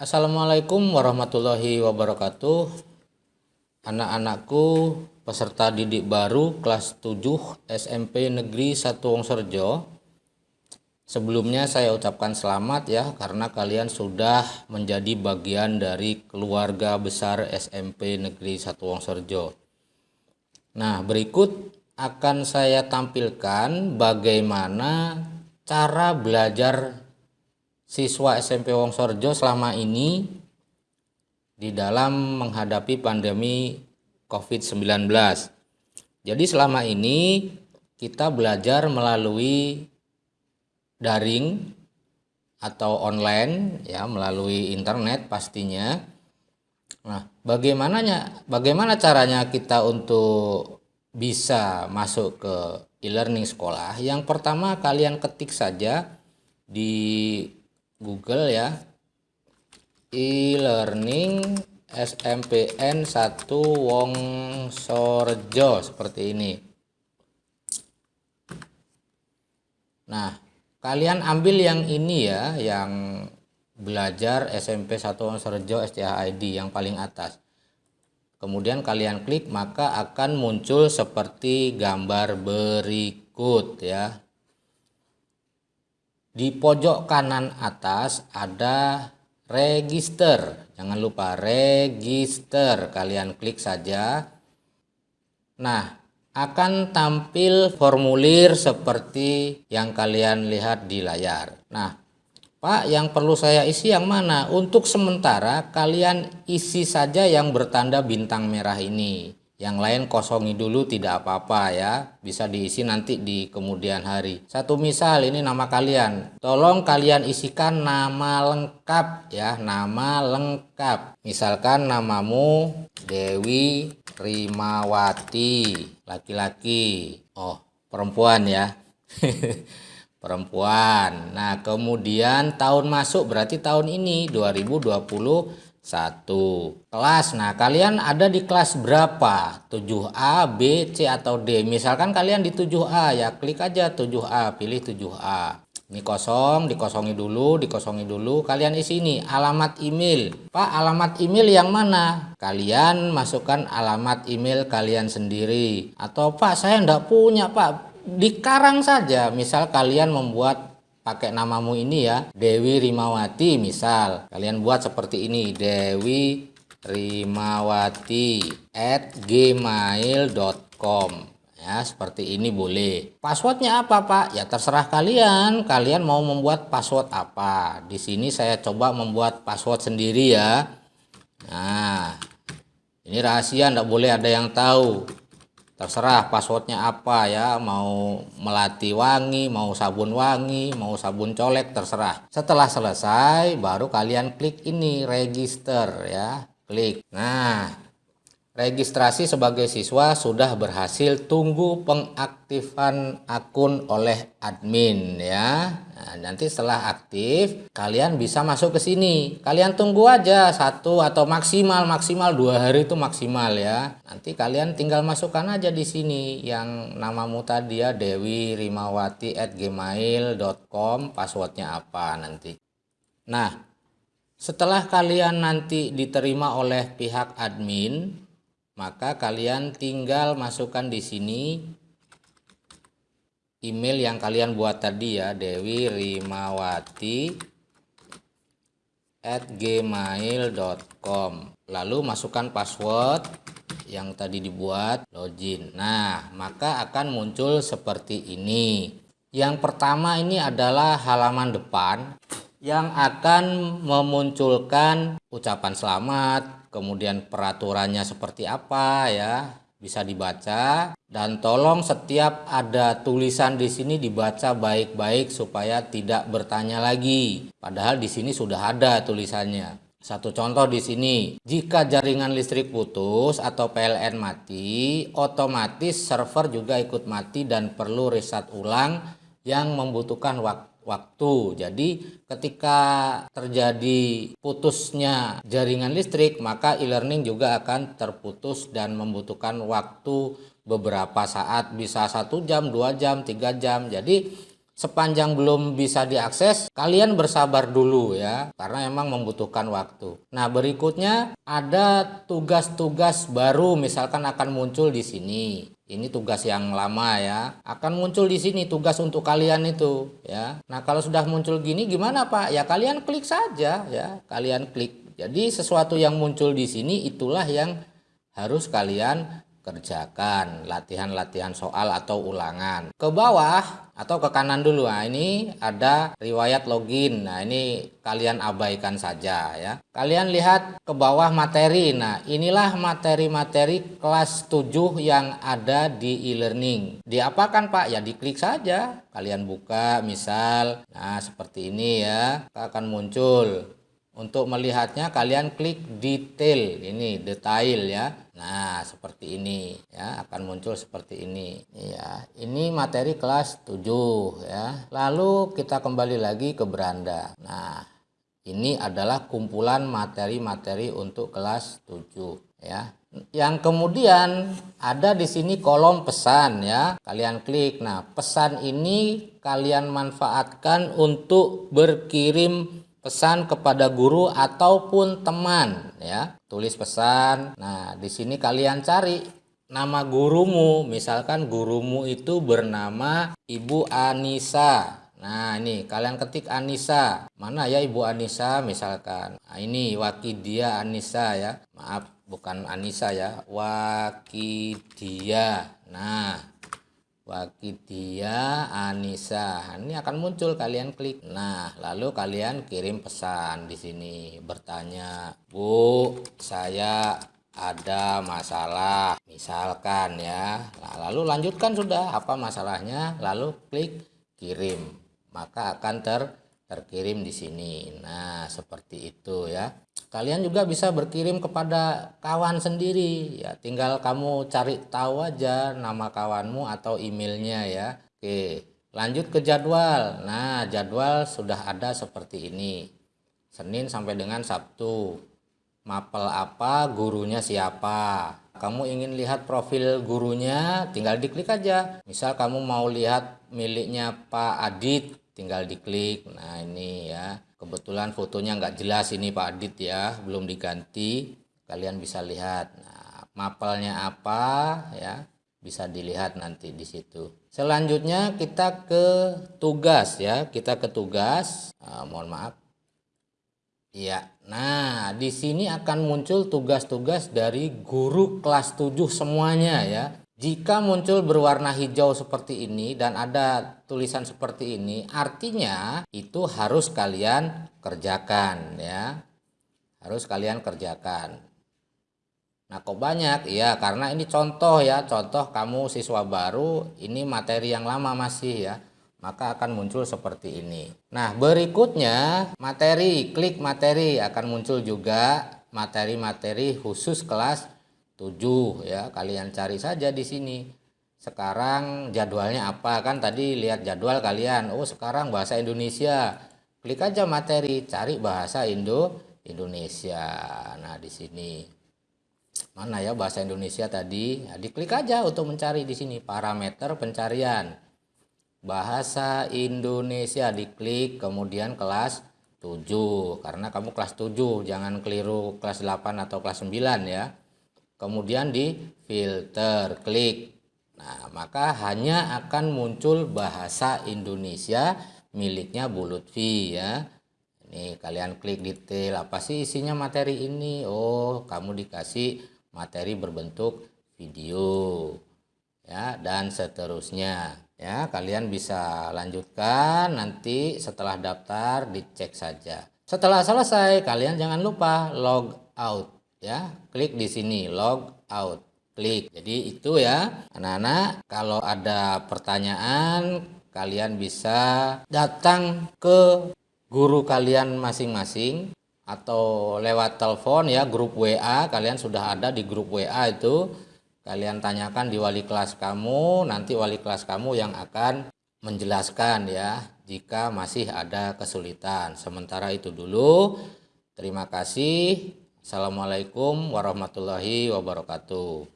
Assalamualaikum warahmatullahi wabarakatuh. Anak-anakku peserta didik baru kelas 7 SMP Negeri 1 Wongsorjo. Sebelumnya saya ucapkan selamat ya karena kalian sudah menjadi bagian dari keluarga besar SMP Negeri 1 Wongsorjo. Nah berikut akan saya tampilkan bagaimana cara belajar siswa SMP Wongsorjo selama ini di dalam menghadapi pandemi COVID-19. Jadi selama ini kita belajar melalui daring atau online ya melalui internet pastinya. Nah, bagaimananya bagaimana caranya kita untuk bisa masuk ke e-learning sekolah? Yang pertama kalian ketik saja di Google ya. E-learning SMPN 1 Wongsorjo seperti ini. Nah kalian ambil yang ini ya yang belajar SMP 1 Wongsorjo STHID yang paling atas. Kemudian kalian klik maka akan muncul seperti gambar berikut ya di pojok kanan atas ada register. Jangan lupa register. Kalian klik saja. Nah, akan tampil formulir seperti yang kalian lihat di layar. Nah, Pak, yang perlu saya isi yang mana? Untuk sementara kalian isi saja yang bertanda bintang merah ini yang lain kosongi dulu tidak apa-apa ya. Bisa diisi nanti di kemudian hari. Satu misal ini nama kalian. Tolong kalian isikan nama lengkap ya nama lengkap. Misalkan namamu Dewi Rimawati laki-laki. Oh perempuan ya. Perempuan. Nah kemudian tahun masuk berarti tahun ini 2020 satu. Kelas. Nah kalian ada di kelas berapa? 7A B C atau D? Misalkan kalian di 7A ya klik aja 7A pilih 7A ini kosong dikosongi dulu dikosongi dulu. Kalian isi ini alamat email. Pak alamat email yang mana? Kalian masukkan alamat email kalian sendiri. Atau Pak saya enggak punya Pak. Dikarang saja. Misal kalian membuat pakai namamu ini ya. Dewi Rimawati misal. Kalian buat seperti ini. Dewi Rimawati at gmail.com ya seperti ini boleh. Passwordnya apa Pak? Ya terserah kalian. Kalian mau membuat password apa? Di sini saya coba membuat password sendiri ya. Nah ini rahasia ndak boleh ada yang tahu terserah passwordnya apa ya mau melati wangi mau sabun wangi mau sabun colek terserah. Setelah selesai baru kalian klik ini register ya. Klik. Nah registrasi sebagai siswa sudah berhasil tunggu pengaktifan akun oleh admin ya Nah, nanti setelah aktif, kalian bisa masuk ke sini. Kalian tunggu aja satu atau maksimal maksimal dua hari itu maksimal ya. Nanti kalian tinggal masukkan aja di sini yang namamu tadi ya Dewi Rimawati at gmail.com passwordnya apa nanti. Nah, setelah kalian nanti diterima oleh pihak admin, maka kalian tinggal masukkan di sini email yang kalian buat tadi ya Dewi Rimawati at gmail.com lalu masukkan password yang tadi dibuat login. Nah maka akan muncul seperti ini. Yang pertama ini adalah halaman depan yang akan memunculkan ucapan selamat kemudian peraturannya seperti apa ya bisa dibaca dan tolong setiap ada tulisan di sini dibaca baik-baik supaya tidak bertanya lagi. Padahal di sini sudah ada tulisannya. Satu contoh di sini, jika jaringan listrik putus atau PLN mati, otomatis server juga ikut mati dan perlu reset ulang yang membutuhkan waktu waktu. Jadi ketika terjadi putusnya jaringan listrik, maka e-learning juga akan terputus dan membutuhkan waktu beberapa saat, bisa satu jam, dua jam, tiga jam. Jadi sepanjang belum bisa diakses, kalian bersabar dulu ya, karena emang membutuhkan waktu. Nah, berikutnya ada tugas-tugas baru misalkan akan muncul di sini. Ini tugas yang lama ya. Akan muncul di sini tugas untuk kalian itu ya. Nah, kalau sudah muncul gini gimana, Pak? Ya kalian klik saja ya. Kalian klik. Jadi sesuatu yang muncul di sini itulah yang harus kalian kerjakan latihan-latihan soal atau ulangan. Ke bawah atau ke kanan dulu. Nah ini ada riwayat login. Nah ini kalian abaikan saja ya. Kalian lihat ke bawah materi. Nah inilah materi-materi kelas 7 yang ada di e-learning. Diapakan Pak? Ya diklik saja. Kalian buka misal. Nah seperti ini ya. Akan muncul untuk melihatnya kalian klik detail ini detail ya Nah, seperti ini ya, akan muncul seperti ini. Ya, ini materi kelas 7 ya. Lalu kita kembali lagi ke beranda. Nah, ini adalah kumpulan materi-materi untuk kelas 7 ya. Yang kemudian ada di sini kolom pesan ya. Kalian klik. Nah, pesan ini kalian manfaatkan untuk berkirim pesan kepada guru ataupun teman ya. Tulis pesan. Nah di sini kalian cari nama gurumu. Misalkan gurumu itu bernama Ibu Anissa. Nah ini kalian ketik Anissa. Mana ya Ibu Anissa misalkan? Nah, ini Wakidia Anissa ya. Maaf bukan Anissa ya. Wakidia. Nah Wakidia Anissa. Ini akan muncul kalian klik. Nah, lalu kalian kirim pesan di sini bertanya, "Bu, saya ada masalah." Misalkan ya. Nah, lalu lanjutkan sudah apa masalahnya, lalu klik kirim. Maka akan ter terkirim di sini. Nah, seperti itu ya. Kalian juga bisa berkirim kepada kawan sendiri ya. Tinggal kamu cari tahu aja nama kawanmu atau emailnya ya. Oke, lanjut ke jadwal. Nah, jadwal sudah ada seperti ini. Senin sampai dengan Sabtu. Mapel apa, gurunya siapa. Kamu ingin lihat profil gurunya, tinggal diklik aja. Misal kamu mau lihat miliknya Pak Adit, tinggal diklik. Nah ini ya. Kebetulan fotonya nggak jelas ini Pak Adit ya. Belum diganti. Kalian bisa lihat. Nah mapelnya apa ya? Bisa dilihat nanti di situ. Selanjutnya kita ke tugas ya. Kita ke tugas. Uh, mohon maaf. Ya nah di sini akan muncul tugas-tugas dari guru kelas 7 semuanya ya jika muncul berwarna hijau seperti ini dan ada tulisan seperti ini, artinya itu harus kalian kerjakan ya. Harus kalian kerjakan. Nah, kok banyak? Ya, karena ini contoh ya, contoh kamu siswa baru, ini materi yang lama masih ya. Maka akan muncul seperti ini. Nah, berikutnya materi, klik materi akan muncul juga materi-materi khusus kelas 7 ya. Kalian cari saja di sini. Sekarang jadwalnya apa? Kan tadi lihat jadwal kalian. Oh sekarang bahasa Indonesia. Klik aja materi cari bahasa Indo Indonesia. Nah di sini. Mana ya bahasa Indonesia tadi? Nah, diklik aja untuk mencari di sini. Parameter pencarian. Bahasa Indonesia diklik kemudian kelas 7 karena kamu kelas 7 jangan keliru kelas 8 atau kelas 9 ya kemudian di filter klik. Nah maka hanya akan muncul bahasa Indonesia miliknya Bu Lutfi ya. Ini kalian klik detail apa sih isinya materi ini? Oh kamu dikasih materi berbentuk video ya dan seterusnya ya. Kalian bisa lanjutkan nanti setelah daftar dicek saja. Setelah selesai kalian jangan lupa log out ya klik di sini log out klik. Jadi itu ya anak-anak kalau ada pertanyaan kalian bisa datang ke guru kalian masing-masing atau lewat telepon ya grup WA kalian sudah ada di grup WA itu. Kalian tanyakan di wali kelas kamu nanti wali kelas kamu yang akan menjelaskan ya jika masih ada kesulitan. Sementara itu dulu terima kasih Assalamualaikum warahmatullahi wabarakatuh.